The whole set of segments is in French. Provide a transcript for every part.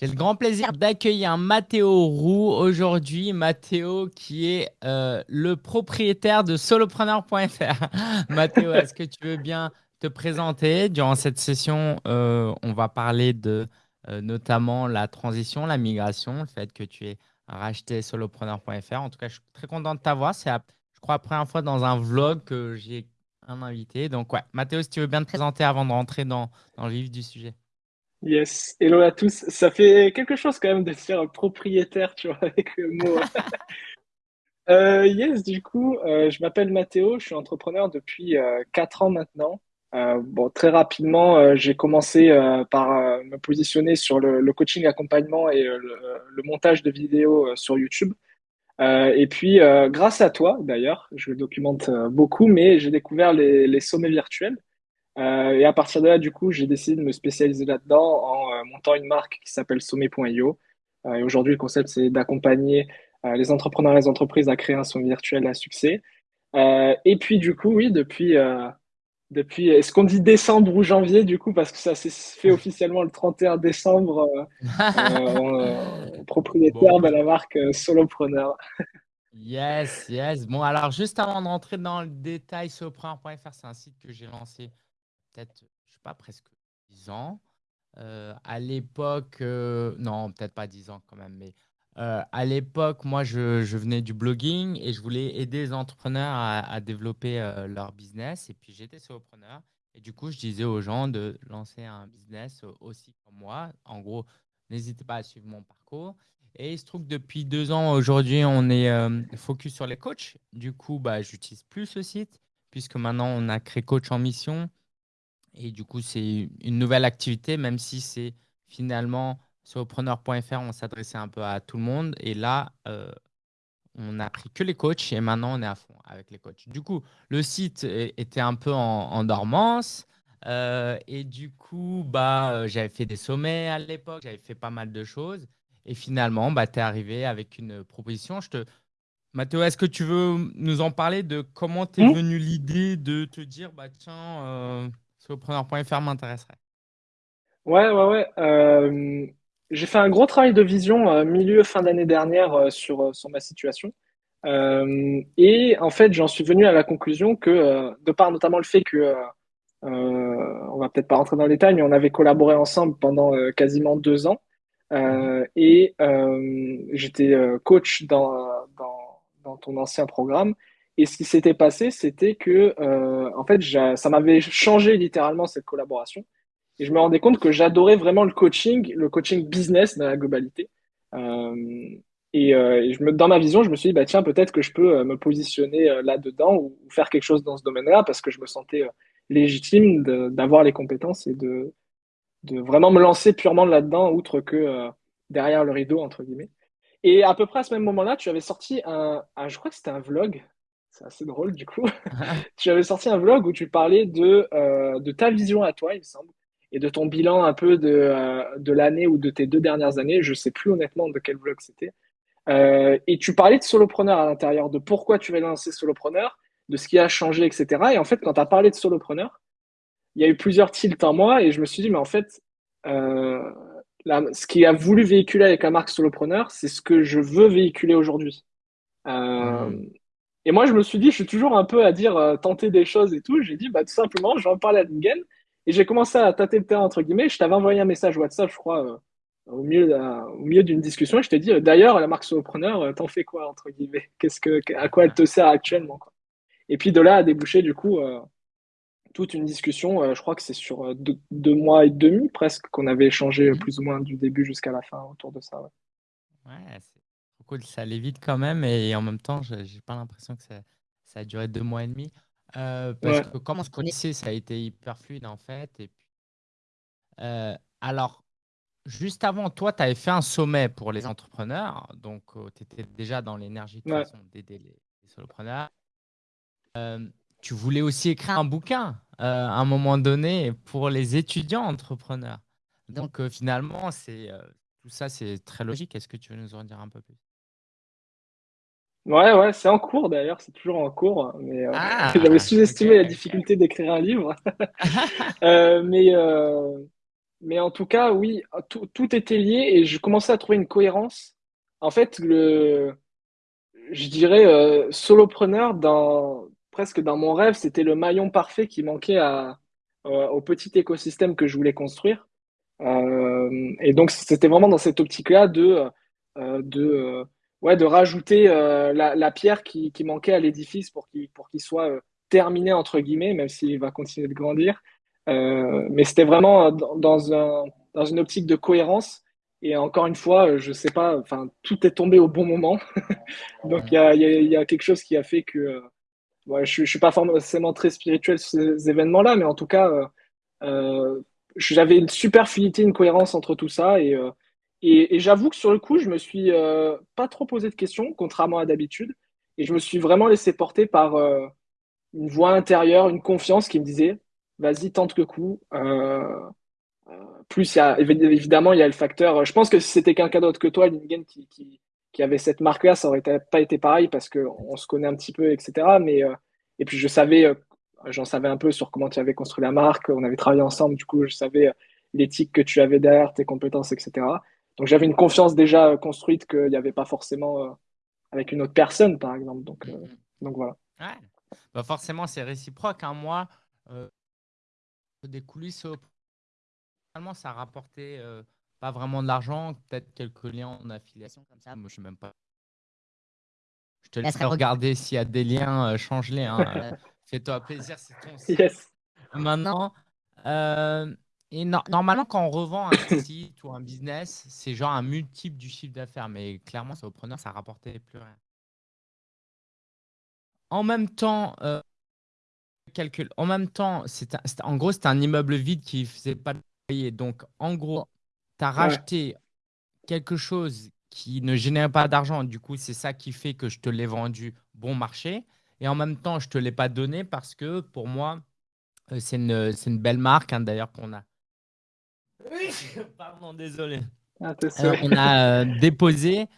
J'ai le grand plaisir d'accueillir Mathéo Roux aujourd'hui. Mathéo qui est euh, le propriétaire de solopreneur.fr. Mathéo, est-ce que tu veux bien te présenter? Durant cette session, euh, on va parler de euh, notamment la transition, la migration, le fait que tu aies racheté solopreneur.fr. En tout cas, je suis très content de t'avoir. C'est, je crois, la première fois dans un vlog que j'ai un invité. Donc, ouais, Mathéo, si tu veux bien te présenter avant de rentrer dans, dans le vif du sujet. Yes, hello à tous. Ça fait quelque chose quand même de se faire propriétaire, tu vois, avec le mot. Euh, yes, du coup, euh, je m'appelle Mathéo, je suis entrepreneur depuis euh, 4 ans maintenant. Euh, bon, très rapidement, j'ai commencé par me positionner sur le, coaching accompagnement et le, montage de vidéos sur YouTube. Et puis, grâce à toi, d'ailleurs, je documente beaucoup, mais j'ai découvert les sommets virtuels. Euh, et à partir de là, du coup, j'ai décidé de me spécialiser là-dedans en euh, montant une marque qui s'appelle Sommet.io. Euh, et aujourd'hui, le concept, c'est d'accompagner les entrepreneurs et les entreprises à créer un sommet virtuel à succès. Et puis, du coup, oui, depuis, depuis, est-ce qu'on dit décembre ou janvier, du coup, parce que ça s'est fait officiellement le 31 décembre, propriétaire Bon. de la marque Solopreneur. Yes, yes. Bon, alors juste avant de rentrer dans le détail, solopreneur.fr, c'est un site que j'ai lancé peut-être, je sais pas, presque 10 ans. Euh, à l'époque, euh, non, peut-être pas 10 ans quand même, mais euh, à l'époque, moi, je, je venais du blogging et je voulais aider les entrepreneurs à, développer leur business. Et puis, j'étais solopreneur. Et du coup, je disais aux gens de lancer un business aussi comme moi. En gros, n'hésitez pas à suivre mon parcours. Et il se trouve que depuis deux ans, aujourd'hui, on est focus sur les coachs. Du coup, bah, j'utilise plus ce site puisque maintenant, on a créé Coach en mission. Et du coup, c'est une nouvelle activité, même si c'est finalement sur preneur.fr, on s'adressait un peu à tout le monde. Et là, euh, on n'a pris que les coachs et maintenant on est à fond avec les coachs. Du coup, le site était un peu en, en dormance. euh, et du coup, bah, euh, j'avais fait des sommets à l'époque, j'avais fait pas mal de choses. Et finalement, bah, tu es arrivé avec une proposition. Je te... Mathéo, est-ce que tu veux nous en parler de comment t'es Hmm venue l'idée de te dire, bah, tiens, euh, solopreneur.fr m'intéresserait? Ouais, ouais, ouais. Euh, j'ai fait un gros travail de vision euh, milieu fin d'année dernière euh, sur, sur ma situation. Et en fait, j'en suis venu à la conclusion que, de par notamment le fait que, on va peut-être pas rentrer dans le détail, mais on avait collaboré ensemble pendant quasiment deux ans. Et j'étais coach dans, dans, dans ton ancien programme. Et ce qui s'était passé, c'était que, euh, en fait, ça m'avait changé littéralement cette collaboration. Et je me rendais compte que j'adorais vraiment le coaching, le coaching business dans la globalité. Euh, et, euh, dans ma vision, je me suis dit, bah, tiens, peut-être que je peux me positionner là-dedans ou, faire quelque chose dans ce domaine-là parce que je me sentais légitime d'avoir les compétences et de, vraiment me lancer purement là-dedans, outre que derrière le rideau, entre guillemets. Et à peu près à ce même moment-là, tu avais sorti un, un- je crois que c'était un vlog. C'est assez drôle, du coup. Tu avais sorti un vlog où tu parlais de, euh, de ta vision à toi, il me semble, et de ton bilan un peu de, euh, de l'année ou de tes deux dernières années. Je sais plus honnêtement de quel vlog c'était. Euh, et tu parlais de solopreneur à l'intérieur, de pourquoi tu vas lancer solopreneur, de ce qui a changé, etc. Et en fait, quand tu as parlé de solopreneur, il y a eu plusieurs tilts en moi et je me suis dit, mais en fait, ce qui a voulu véhiculer avec la marque solopreneur, c'est ce que je veux véhiculer aujourd'hui. Hmm. Et moi, je me suis dit, je suis toujours un peu à dire euh, tenter des choses et tout. J'ai dit, bah, tout simplement, j'en parle à Lingen. Et j'ai commencé à tâter le terrain, entre guillemets. Je t'avais envoyé un message WhatsApp, je crois, euh, au milieu, d'un- au milieu d'une discussion. Et je t'ai dit, euh, d'ailleurs, la marque solopreneur, t'en fais quoi, entre guillemets? Qu'est-ce que, à quoi elle te sert actuellement, quoi? Et puis de là a débouché, du coup, toute une discussion. je crois que c'est sur deux, deux mois et demi, presque, qu'on avait échangé Mhm. plus ou moins du début jusqu'à la fin autour de ça. ouais. Ouais, cool. Ça allait vite quand même et en même temps, j'ai pas l'impression que ça, ça a duré deux mois et demi. Euh, parce Ouais. que comme on se connaissait, ça a été hyper fluide en fait. Et puis, euh, alors, juste avant, toi, tu avais fait un sommet pour les entrepreneurs. Donc, tu étais déjà dans l'énergie Ouais. d'aider les, les solopreneurs. Euh, tu voulais aussi écrire un bouquin euh, à un moment donné pour les étudiants entrepreneurs. Donc, euh, finalement, c'est euh, tout ça, c'est très logique. Est-ce que tu veux nous en dire un peu plus? Ouais, ouais, c'est en cours d'ailleurs, c'est toujours en cours, mais euh, j'avais Ah, ok. sous-estimé la difficulté d'écrire un livre. Euh, mais, euh, mais en tout cas, oui, tout, tout était lié et je commençais à trouver une cohérence. En fait, le, je dirais, solopreneur, dans, presque dans mon rêve, c'était le maillon parfait qui manquait à, au petit écosystème que je voulais construire. Et donc, c'était vraiment dans cette optique-là de, de, ouais, de rajouter euh, la, la pierre qui, qui manquait à l'édifice pour qu'il pour qu'il soit euh, terminé, entre guillemets, même s'il va continuer de grandir. Euh, mais c'était vraiment dans, dans un, dans une optique de cohérence. Et encore une fois, je sais pas, enfin, tout est tombé au bon moment. Donc, il y a, y, a, y a, quelque chose qui a fait que euh, ouais, je, je suis pas forcément très spirituel sur ces événements-là, mais en tout cas, euh, euh, j'avais une super fluidité, une cohérence entre tout ça. Et, euh, et, j'avoue que sur le coup, je me suis euh, pas trop posé de questions, contrairement à d'habitude. Et je me suis vraiment laissé porter par euh, une voix intérieure, une confiance qui me disait, vas-y, tente le coup. Euh, plus, y a, évidemment, il y a le facteur. Je pense que si c'était quelqu'un d'autre que toi, Lingen, qui, avait cette marque-là, ça aurait pas été pareil parce qu'on se connaît un petit peu, etc. Mais, et puis, je savais, j'en savais un peu sur comment tu avais construit la marque. On avait travaillé ensemble, du coup, je savais l'éthique que tu avais derrière, tes compétences, etc. Donc, j'avais une confiance déjà construite qu'il n'y avait pas forcément euh, avec une autre personne, par exemple. Donc, euh, donc voilà. Ouais. Bah forcément, c'est réciproque. Hein. Moi, euh, des coulisses, finalement, ça euh, pas vraiment de l'argent, peut-être quelques liens en affiliation comme ça. Moi, je sais même pas. Je te laisserai regarder s'il y a des liens, euh, change-les. Hein. Fais-toi plaisir, c'est ton site. Yes. Maintenant, euh, et no- normalement, quand on revend un site ou un business, c'est genre un multiple du chiffre d'affaires. Mais clairement, ça au preneur, ça rapportait plus rien. En même temps, euh, calcul. En même temps, c'est en gros, c'était un immeuble vide qui faisait pas de loyer. Donc, en gros, tu as Ouais. racheté quelque chose qui ne génère pas d'argent. Du coup, c'est ça qui fait que je te l'ai vendu bon marché. Et en même temps, je te l'ai pas donné parce que pour moi, euh, c'est une, une belle marque, hein, d'ailleurs, qu'on a. Pardon, désolé. Ah, on a euh, déposé.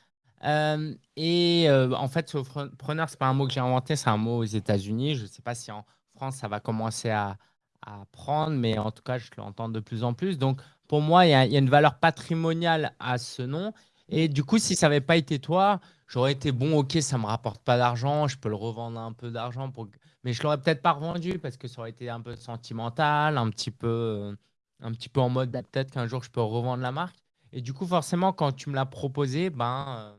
euh, et euh, en fait, solopreneur, ce n'est pas un mot que j'ai inventé, c'est un mot aux États-Unis. Je ne sais pas si en France, ça va commencer à, à prendre, mais en tout cas, je l'entends de plus en plus. Donc, pour moi, il y, a il y a une valeur patrimoniale à ce nom. Et du coup, si ça n'avait pas été toi, j'aurais été bon, ok, ça ne me rapporte pas d'argent, je peux le revendre un peu d'argent, pour... mais je ne l'aurais peut-être pas revendu parce que ça aurait été un peu sentimental, un petit peu, euh, un petit peu en mode bah, peut-être qu'un jour je peux revendre la marque. Et du coup, forcément, quand tu me l'as proposé, ben, euh,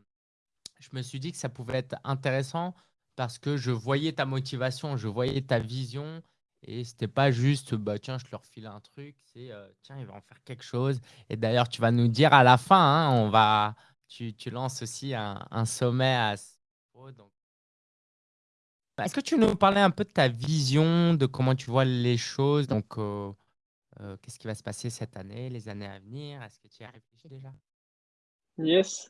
je me suis dit que ça pouvait être intéressant parce que je voyais ta motivation, je voyais ta vision. Et c'était pas juste, bah, tiens, je leur file un truc, c'est, euh, tiens, il va en faire quelque chose. Et d'ailleurs, tu vas nous dire à la fin, hein, on va, tu, tu lances aussi un, un sommet à donc. Est-ce que tu nous parler un peu de ta vision, de comment tu vois les choses? Donc, euh, euh, qu'est-ce qui va se passer cette année, les années à venir? Est-ce que tu y as réfléchi déjà? Yes.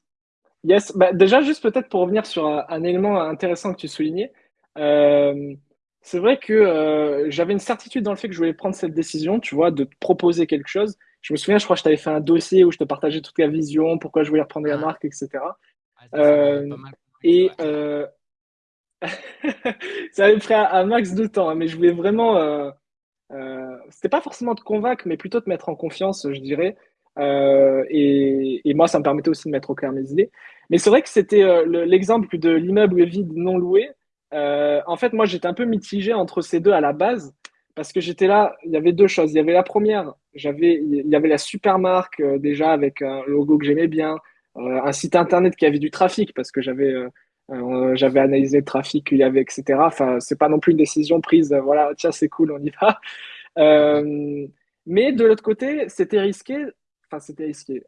Yes. Bah, déjà, juste peut-être pour revenir sur un, un élément intéressant que tu soulignais, euh, c'est vrai que euh, j'avais une certitude dans le fait que je voulais prendre cette décision, tu vois, de te proposer quelque chose. Je me souviens, je crois que je t'avais fait un dossier où je te partageais toute la vision, pourquoi je voulais reprendre la Ah, marque, etc. ah, et euh, ça avait pris un, un max de temps, hein, mais je voulais vraiment. Euh, c'était pas forcément te convaincre, mais plutôt te mettre en confiance, je dirais. Euh, et, et moi, ça me permettait aussi de mettre au clair mes idées. Mais c'est vrai que c'était euh, le- l'exemple de l'immeuble vide non loué. Euh, en fait, moi, j'étais un peu mitigé entre ces deux à la base, parce que j'étais là, il y avait deux choses. Il y avait la première, j'avais, il y avait la super marque déjà avec un logo que j'aimais bien, un site internet qui avait du trafic, parce que j'avais euh, j'avais analysé le trafic qu'il y avait, etc. Enfin, c'est pas non plus une décision prise, euh, voilà, tiens, c'est cool, on y va. Euh, mais de l'autre côté, c'était risqué. Enfin, c'était risqué.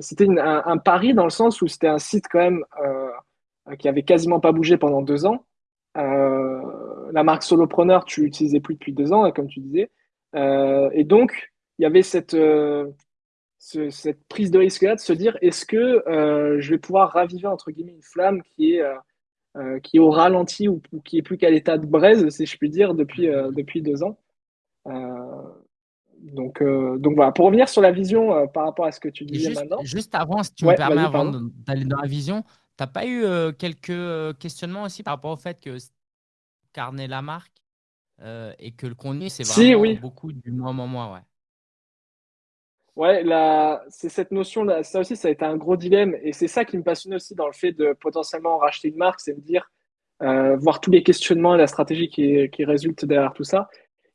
C'était un, pari dans le sens où c'était un site quand même qui avait quasiment pas bougé pendant deux ans. La marque Solopreneur, tu l'utilisais plus depuis deux ans, comme tu disais. Et donc, il y avait cette, ce- cette prise de risque-là de se dire, est-ce que euh, je vais pouvoir raviver, entre guillemets, une flamme qui est, euh, euh, qui est au ralenti ou, ou qui est plus qu'à l'état de braise, si je puis dire, depuis, euh, depuis deux ans. Donc, donc voilà, pour revenir sur la vision par rapport à ce que tu disais juste, maintenant. juste avant, si tu me Ouais, permets, vas-y, avant d'aller dans la vision, tu n'as pas eu quelques questionnements aussi par rapport au fait que carnet la marque et que le contenu, c'est Si, vraiment oui. beaucoup du moi, moi, moi, ouais. Ouais, là, c'est cette notion-là, ça aussi, ça a été un gros dilemme, et c'est ça qui me passionne aussi dans le fait de potentiellement racheter une marque, c'est me dire, euh, voir tous les questionnements et la stratégie qui, qui résulte derrière tout ça.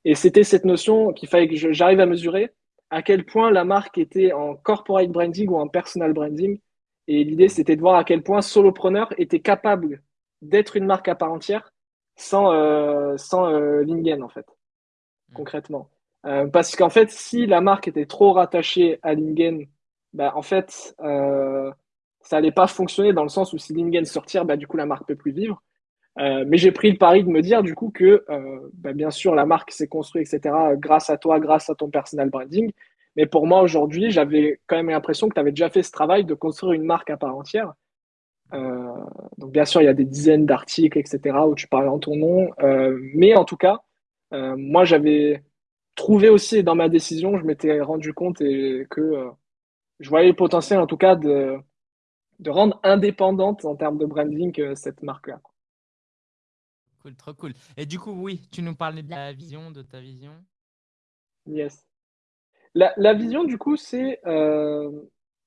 Et c'était cette notion qu'il fallait que j'arrive à mesurer à quel point la marque était en corporate branding ou en personal branding. Et l'idée, c'était de voir à quel point Solopreneur était capable d'être une marque à part entière sans, euh, sans euh, Lingen, en fait, mm. concrètement. Euh, parce qu'en fait, si la marque était trop rattachée à Lingen, bah, en fait, euh, ça allait pas fonctionner dans le sens où si Lingen sortir, bah, du coup, la marque peut plus vivre. Euh, mais j'ai pris le pari de me dire du coup que, euh, bah, bien sûr, la marque s'est construite, etc., grâce à toi, grâce à ton personal branding. Mais pour moi, aujourd'hui, j'avais quand même l'impression que tu avais déjà fait ce travail de construire une marque à part entière. Euh, donc, bien sûr, il y a des dizaines d'articles, etc., où tu parles en ton nom. mais en tout cas, moi, j'avais trouvé aussi dans ma décision, je m'étais rendu compte et que je voyais le potentiel, en tout cas, de, de rendre indépendante en termes de branding cette marque-là. Cool, trop cool. Et du coup, oui, tu nous parlais de la vision, de ta vision. Yes. La, la vision, du coup, c'est. Euh,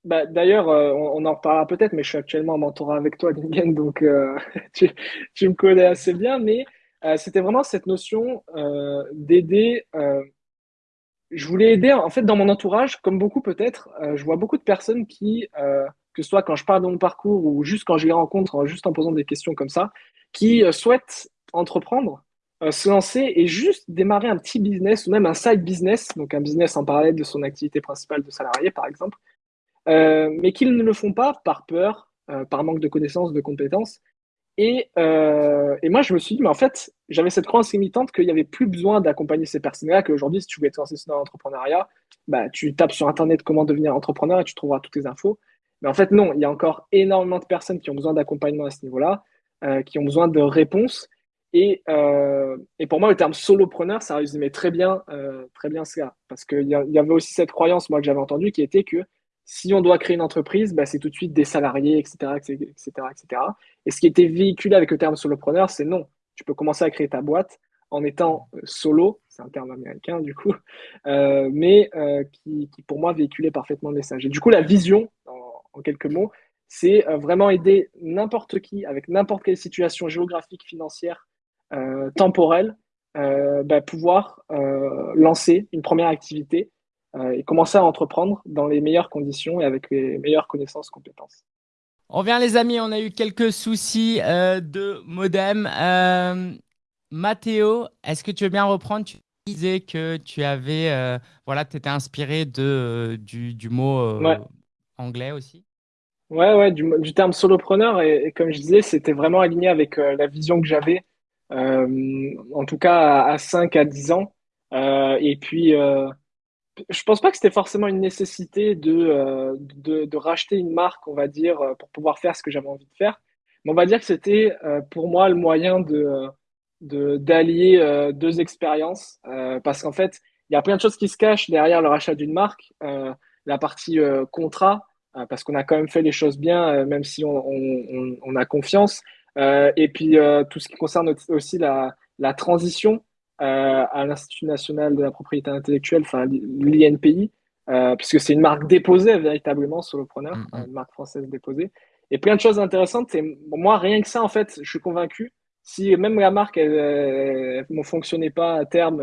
bah, D'ailleurs, euh, on, en reparlera peut-être, mais je suis actuellement en mentorat avec toi, Lingen, donc euh, tu, tu, me connais assez bien. Mais c'était vraiment cette notion d'aider. Je voulais aider, en fait, dans mon entourage, comme beaucoup peut-être, je vois beaucoup de personnes qui, que ce soit quand je parle de mon parcours ou juste quand je les rencontre, juste en posant des questions comme ça, qui souhaitent entreprendre, euh, se lancer et juste démarrer un petit business ou même un side business, donc un business en parallèle de son activité principale de salarié par exemple, euh, mais qu'ils ne le font pas par peur, euh, par manque de connaissances, de compétences. Et, et, moi, je me suis dit, mais en fait, j'avais cette croyance limitante qu'il n'y avait plus besoin d'accompagner ces personnes-là, qu'aujourd'hui, si tu voulais te lancer dans l'entrepreneuriat, bah, tu tapes sur Internet comment devenir entrepreneur et tu trouveras toutes les infos. Mais en fait, non, il y a encore énormément de personnes qui ont besoin d'accompagnement à ce niveau-là, qui ont besoin de réponses. Et, euh, et, pour moi, le terme solopreneur, ça résumait très bien, euh, très bien cela. Parce qu'il y, avait aussi cette croyance, moi, que j'avais entendue, qui était que si on doit créer une entreprise, bah, c'est tout de suite des salariés, etc., etc., etc. Et ce qui était véhiculé avec le terme solopreneur, c'est non. Tu peux commencer à créer ta boîte en étant euh, solo, c'est un terme américain du coup, euh, mais euh, qui, pour moi véhiculait parfaitement le message. Et du coup, la vision, en, quelques mots, c'est vraiment aider n'importe qui, avec n'importe quelle situation géographique, financière, temporel, euh, bah, pouvoir lancer une première activité et commencer à entreprendre dans les meilleures conditions et avec les meilleures connaissances, compétences. On revient les amis, on a eu quelques soucis de modem. Mathéo, est-ce que tu veux bien reprendre? Tu disais que tu avais, voilà, tu étais inspiré de, du, du mot anglais aussi. Ouais, ouais, du, du terme solopreneur. Et, et, comme je disais, c'était vraiment aligné avec la vision que j'avais euh, en tout cas à, 5 à 10 ans. Euh, et puis, euh, je pense pas que c'était forcément une nécessité de, de, de, racheter une marque, on va dire, pour pouvoir faire ce que j'avais envie de faire. Mais on va dire que c'était pour moi le moyen de d'allier deux expériences parce qu'en fait, il y a plein de choses qui se cachent derrière le rachat d'une marque. la partie contrat, parce qu'on a quand même fait les choses bien, même si on, a confiance. Euh, et puis euh, tout ce qui concerne aussi la, transition euh, à l'Institut national de la propriété intellectuelle, enfin l'INPI, puisque c'est une marque déposée véritablement, Solopreneur, mm -hmm. une marque française déposée. Et plein de choses intéressantes. Et moi, rien que ça, en fait, je suis convaincu. Si même la marque, elle, ne fonctionnait pas à terme,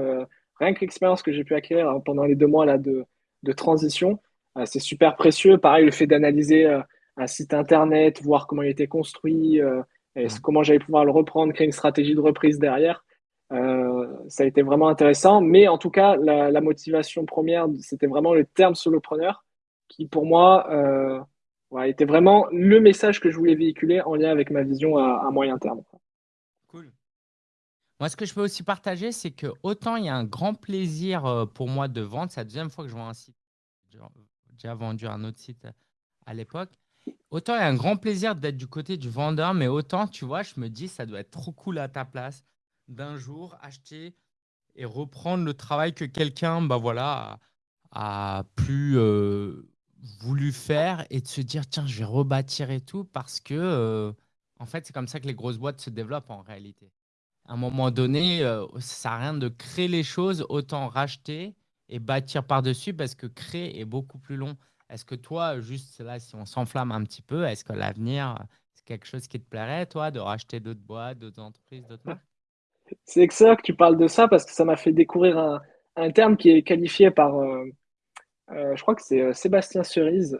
rien que l'expérience que j'ai pu acquérir pendant les deux mois là de, de transition, c'est super précieux. Pareil, le fait d'analyser un site internet, voir comment il était construit, et comment j'allais pouvoir le reprendre, créer une stratégie de reprise derrière. Euh, ça a été vraiment intéressant. Mais en tout cas, la, motivation première, c'était vraiment le terme solopreneur qui, pour moi, euh, était vraiment le message que je voulais véhiculer en lien avec ma vision à, moyen terme. Cool. Moi, ce que je peux aussi partager, c'est que autant il y a un grand plaisir euh, pour moi de vendre, c'est la deuxième fois que je vois un site. J'ai déjà vendu un autre site à l'époque. Autant il y a un grand plaisir d'être du côté du vendeur, mais autant, tu vois, je me dis, ça doit être trop cool à ta place d'un jour acheter et reprendre le travail que quelqu'un bah voilà, a, plus euh, voulu faire et de se dire, tiens, je vais rebâtir et tout, parce que, euh, en fait, c'est comme ça que les grosses boîtes se développent en réalité. À un moment donné, euh, ça à rien de créer les choses, autant racheter et bâtir par-dessus parce que créer est beaucoup plus long. Est-ce que toi, juste là, si on s'enflamme un petit peu, est-ce que l'avenir, c'est quelque chose qui te plairait, toi, de racheter d'autres boîtes, d'autres entreprises, d'autres marques? C'est excellent que tu parles de ça parce que ça m'a fait découvrir un, un, terme qui est qualifié par, euh, euh, je crois que c'est euh, Sébastien Cerise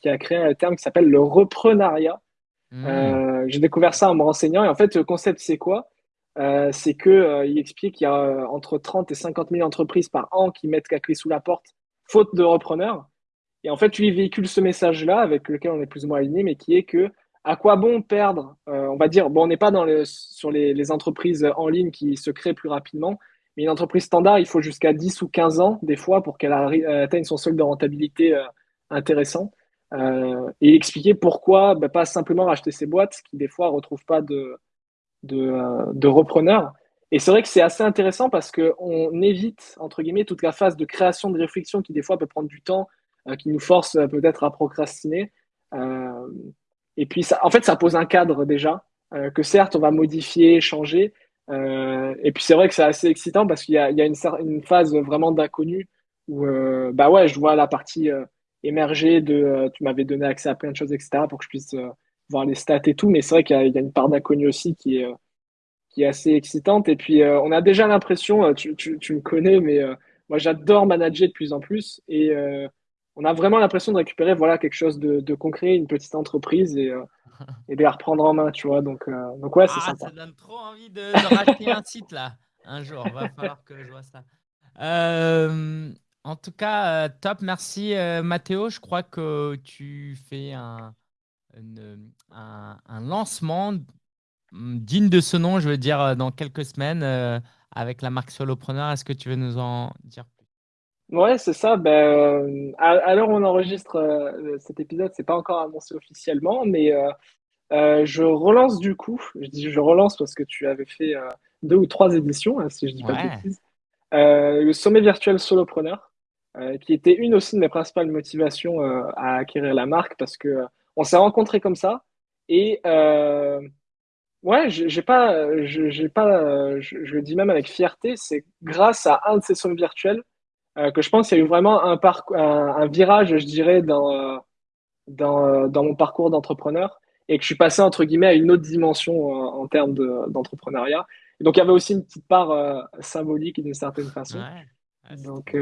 qui a créé un terme qui s'appelle le reprenariat. Mmh. J'ai découvert ça en me renseignant et en fait, le concept, c'est quoi? C'est que il explique qu'il y a entre 30 et 50 000 entreprises par an qui mettent la clé sous la porte, faute de repreneurs. Et en fait, lui véhicule ce message-là avec lequel on est plus ou moins aligné, mais qui est que à quoi bon perdre On va dire, bon, on n'est pas dans sur les, entreprises en ligne qui se créent plus rapidement, mais une entreprise standard, il faut jusqu'à 10 ou 15 ans des fois pour qu'elle atteigne son solde de rentabilité intéressant. et expliquer pourquoi bah, pas simplement racheter ces boîtes qui des fois retrouvent pas de, de, euh, de repreneurs. Et c'est vrai que c'est assez intéressant parce qu'on évite, entre guillemets, toute la phase de création de réflexion qui, des fois, peut prendre du temps, euh, qui nous force euh, peut-être à procrastiner. Et puis, ça, en fait, ça pose un cadre déjà, que certes, on va modifier, changer. et puis, c'est vrai que c'est assez excitant parce qu'il y a, une, phase vraiment d'inconnu où, bah ouais, je vois la partie émerger de, tu m'avais donné accès à plein de choses, etc., pour que je puisse voir les stats et tout, mais c'est vrai qu'il y, a une part d'inconnu aussi qui est, euh, assez excitante. Et puis, euh, on a déjà l'impression, euh, tu, tu, tu, me connais, mais moi, j'adore manager de plus en plus. Et on a vraiment l'impression de récupérer voilà, quelque chose de, de concret, une petite entreprise et, et de la reprendre en main, tu vois. Donc, donc ouais, c'est ah, Ça donne trop envie de, de racheter un site, là, un jour. Va falloir que je vois ça. en tout cas, top. Merci, Mathéo. Je crois que tu fais un un, lancement digne de ce nom, je veux dire, euh, dans quelques semaines euh, avec la marque Solopreneur. Est-ce que tu veux nous en dire plus Ouais, c'est ça. Ben, euh, à, l'heure où on enregistre cet épisode, c'est pas encore annoncé officiellement, mais je relance du coup. Je dis je relance parce que tu avais fait deux ou trois éditions, hein, si je dis pas de bêtises. le sommet virtuel Solopreneur, qui était une aussi de mes principales motivations à acquérir la marque parce que on s'est rencontrés comme ça. Et euh, ouais, j'ai pas, j'ai pas, je, le dis même avec fierté, c'est grâce à un de ces sommets virtuels euh, que je pense qu'il y a eu vraiment un, un, virage, je dirais, dans, dans, dans mon parcours d'entrepreneur et que je suis passé entre guillemets à une autre dimension euh, en termes d'entrepreneuriat. donc il y avait aussi une petite part euh, symbolique d'une certaine façon. donc,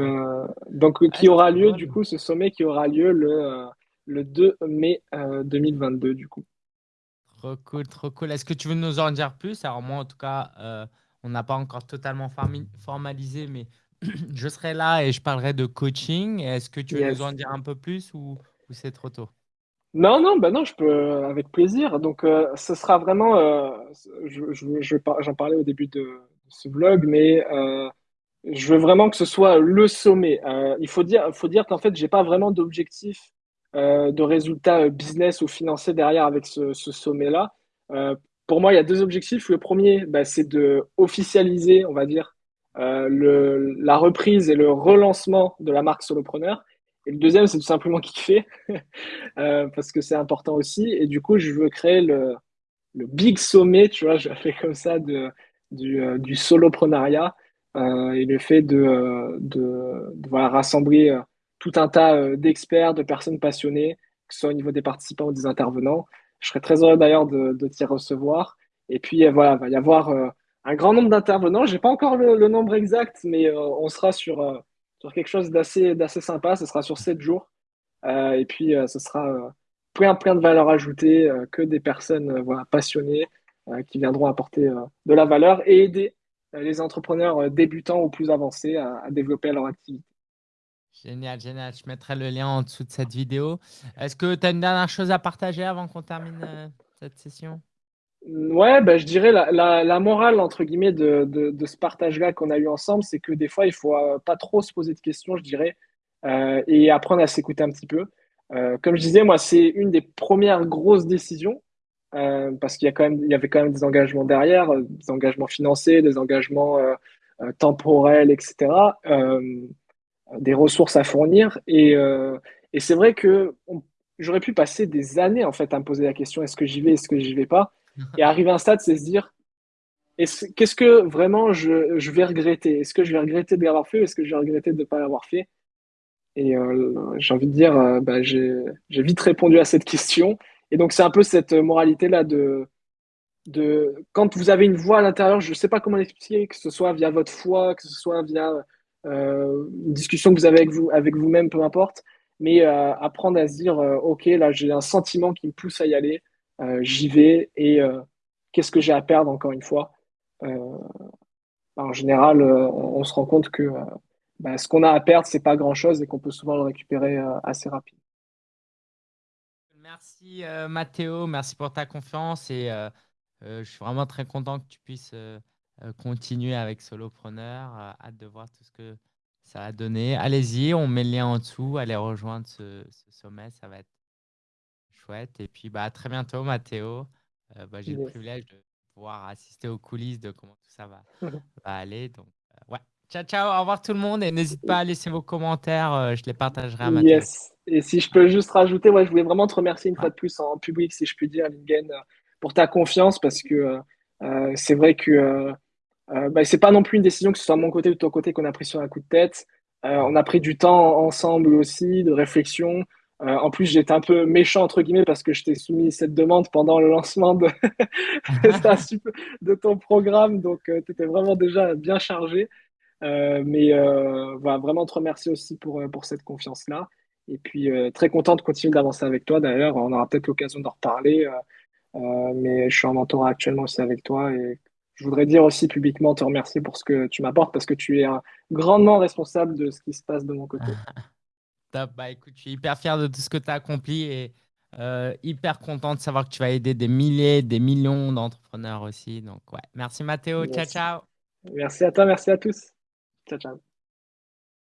donc qui aura lieu du coup ce sommet qui aura lieu le le 2 mai 2022 euh, du coup. Trop cool, trop cool. Est-ce que tu veux nous en dire plus? Alors moi en tout cas, euh, on n'a pas encore totalement formalisé, mais je serai là et je parlerai de coaching. Est-ce que tu veux nous en dire un peu plus ou, c'est trop tôt? Non, non, bah non, je peux avec plaisir. Donc, euh, ce sera vraiment, je, je, j'en parlais au début de, ce vlog, mais je veux vraiment que ce soit le sommet. il faut dire, faut dire qu'en fait, j'ai pas vraiment d'objectif euh, de résultats euh, business ou financiers derrière avec ce, sommet-là. Euh, pour moi, il y a deux objectifs. Le premier, bah, c'est de officialiser, on va dire, le, la reprise et le relancement de la marque solopreneur. Et le deuxième, c'est tout simplement kiffer, parce que c'est important aussi. Et du coup, je veux créer le, le big sommet, tu vois, je fais comme ça, de, du, du soloprenariat et le fait de, de, de rassembler tout un tas euh, d'experts, de personnes passionnées, que ce soit au niveau des participants ou des intervenants. Je serais très heureux d'ailleurs de, de t'y recevoir. Et puis euh, voilà, il va y avoir euh, un grand nombre d'intervenants. Je n'ai pas encore le, nombre exact, mais on sera sur, sur quelque chose d'assez sympa. Ce sera sur sept jours. et puis ce sera plein, plein de valeur ajoutée, que des personnes voilà, passionnées qui viendront apporter de la valeur et aider les entrepreneurs débutants ou plus avancés à, développer leur activité. Génial, génial. Je mettrai le lien en dessous de cette vidéo. Est-ce que tu as une dernière chose à partager avant qu'on termine euh, cette session? Ouais, ben, je dirais la, morale, entre guillemets, de, ce partage-là qu'on a eu ensemble, c'est que des fois, il faut euh, pas trop se poser de questions, je dirais, euh, et apprendre à s'écouter un petit peu. comme je disais, moi, c'est une des premières grosses décisions, parce qu'il y, avait quand même des engagements derrière, des engagements financiers, des engagements temporels, etc des ressources à fournir. Et, euh, et c'est vrai que j'aurais pu passer des années en fait à me poser la question est-ce que j'y vais, est-ce que j'y vais pas? Et arriver à un stade, c'est se dire qu'est-ce que vraiment je, vais regretter? Est-ce que je vais regretter de l'avoir fait ou est-ce que je vais regretter de ne pas l'avoir fait? Et euh, j'ai envie de dire, euh, bah, j'ai vite répondu à cette question. Et donc, c'est un peu cette moralité-là de, quand vous avez une voix à l'intérieur, je ne sais pas comment l'expliquer, que ce soit via votre foi, que ce soit via euh, une discussion que vous avez avec vous avec vous-même, peu importe, mais apprendre à se dire, ok, là j'ai un sentiment qui me pousse à y aller, j'y vais et qu'est-ce que j'ai à perdre encore une fois? en général, on, se rend compte que bah, ce qu'on a à perdre, c'est pas grand-chose et qu'on peut souvent le récupérer assez rapidement. Merci Mathéo, merci pour ta confiance et je suis vraiment très content que tu puisses continuer avec Solopreneur. hâte de voir tout ce que ça va donner. Allez-y, on met le lien en dessous. Allez rejoindre ce, sommet, ça va être chouette. Et puis, bah, à très bientôt, Mathéo. Bah, j'ai le privilège de pouvoir assister aux coulisses de comment tout ça va, aller. Donc, ouais. Ciao, ciao. Au revoir tout le monde. Et n'hésite pas à laisser vos commentaires. je les partagerai à Mathéo. Yes. Et si je peux juste rajouter, ouais, je voulais vraiment te remercier une fois de plus en public, si je puis dire, Lingen, pour ta confiance, parce que euh, c'est vrai que euh, euh, bah, c'est pas non plus une décision que ce soit de mon côté ou de ton côté qu'on a pris sur un coup de tête. on a pris du temps ensemble aussi, de réflexion. En plus, j'étais un peu méchant, entre guillemets, parce que je t'ai soumis cette demande pendant le lancement de, ton programme. Donc, tu étais vraiment déjà bien chargé. mais euh, voilà, vraiment te remercier aussi pour, pour cette confiance-là. Et puis, très content de continuer d'avancer avec toi. D'ailleurs, on aura peut-être l'occasion d'en reparler. Euh, mais je suis en mentorat actuellement aussi avec toi et je voudrais dire aussi publiquement te remercier pour ce que tu m'apportes parce que tu es grandement responsable de ce qui se passe de mon côté. Top. Bah, écoute, je suis hyper fier de tout ce que tu as accompli et euh, hyper content de savoir que tu vas aider des milliers, des millions d'entrepreneurs aussi. Donc, ouais. Merci Mathéo. Ciao, ciao. Merci à toi, merci à tous. Ciao, ciao.